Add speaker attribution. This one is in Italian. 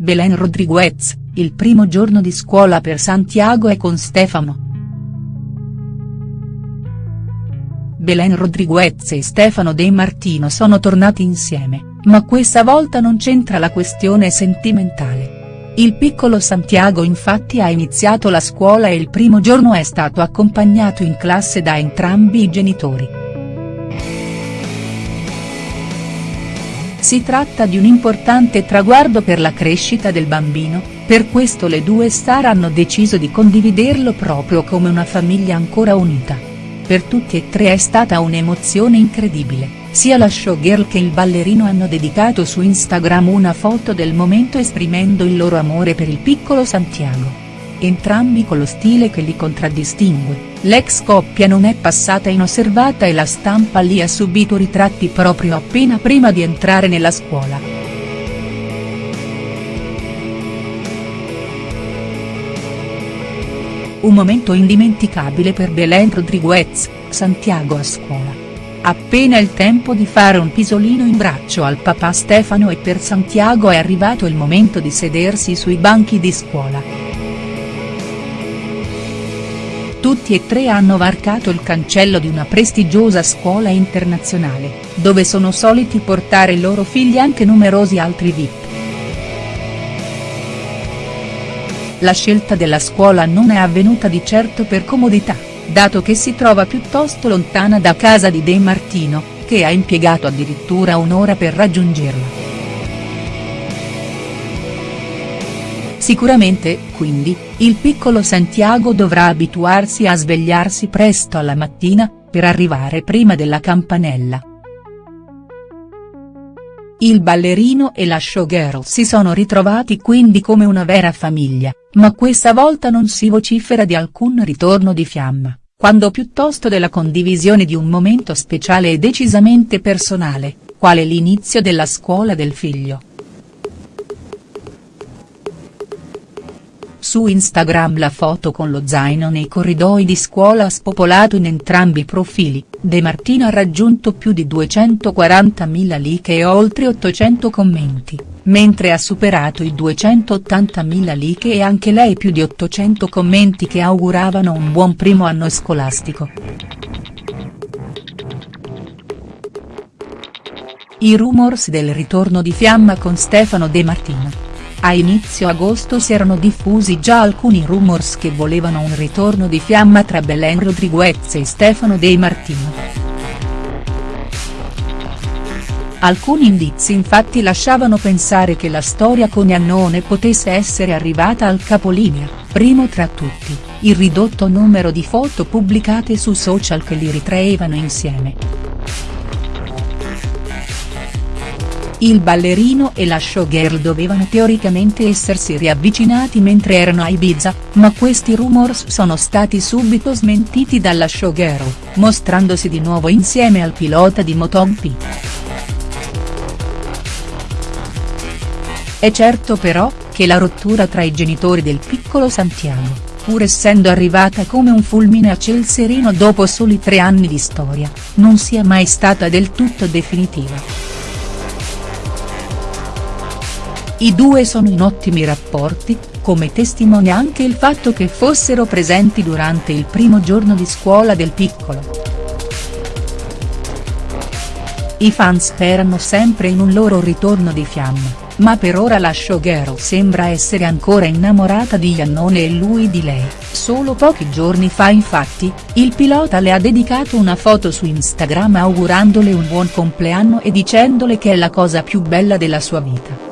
Speaker 1: Belen Rodriguez, il primo giorno di scuola per Santiago e con Stefano. Belen Rodriguez e Stefano De Martino sono tornati insieme, ma questa volta non c'entra la questione sentimentale. Il piccolo Santiago infatti ha iniziato la scuola e il primo giorno è stato accompagnato in classe da entrambi i genitori. Si tratta di un importante traguardo per la crescita del bambino, per questo le due star hanno deciso di condividerlo proprio come una famiglia ancora unita. Per tutti e tre è stata un'emozione incredibile, sia la showgirl che il ballerino hanno dedicato su Instagram una foto del momento esprimendo il loro amore per il piccolo Santiago entrambi con lo stile che li contraddistingue, l'ex coppia non è passata inosservata e la stampa li ha subito ritratti proprio appena prima di entrare nella scuola. Un momento indimenticabile per Belen Rodriguez, Santiago a scuola. Appena il tempo di fare un pisolino in braccio al papà Stefano e per Santiago è arrivato il momento di sedersi sui banchi di scuola. Tutti e tre hanno varcato il cancello di una prestigiosa scuola internazionale, dove sono soliti portare i loro figli anche numerosi altri VIP. La scelta della scuola non è avvenuta di certo per comodità, dato che si trova piuttosto lontana da casa di De Martino, che ha impiegato addirittura un'ora per raggiungerla. Sicuramente, quindi, il piccolo Santiago dovrà abituarsi a svegliarsi presto alla mattina, per arrivare prima della campanella. Il ballerino e la showgirl si sono ritrovati quindi come una vera famiglia, ma questa volta non si vocifera di alcun ritorno di fiamma, quando piuttosto della condivisione di un momento speciale e decisamente personale, quale l'inizio della scuola del figlio. Su Instagram la foto con lo zaino nei corridoi di scuola ha spopolato in entrambi i profili, De Martino ha raggiunto più di 240.000 like e oltre 800 commenti, mentre ha superato i 280.000 like e anche lei più di 800 commenti che auguravano un buon primo anno scolastico. I rumors del ritorno di Fiamma con Stefano De Martino. A inizio agosto si erano diffusi già alcuni rumors che volevano un ritorno di fiamma tra Belen Rodriguez e Stefano De Martino. Alcuni indizi infatti lasciavano pensare che la storia con Iannone potesse essere arrivata al capolinea, primo tra tutti, il ridotto numero di foto pubblicate su social che li ritraevano insieme. Il ballerino e la showgirl dovevano teoricamente essersi riavvicinati mentre erano a Ibiza, ma questi rumors sono stati subito smentiti dalla showgirl, mostrandosi di nuovo insieme al pilota di MotoGP. È certo però, che la rottura tra i genitori del piccolo Santiago, pur essendo arrivata come un fulmine a ciel sereno dopo soli tre anni di storia, non sia mai stata del tutto definitiva. I due sono in ottimi rapporti, come testimonia anche il fatto che fossero presenti durante il primo giorno di scuola del piccolo. I fan sperano sempre in un loro ritorno di fiamma, ma per ora la showgirl sembra essere ancora innamorata di Iannone e lui di lei, solo pochi giorni fa infatti, il pilota le ha dedicato una foto su Instagram augurandole un buon compleanno e dicendole che è la cosa più bella della sua vita.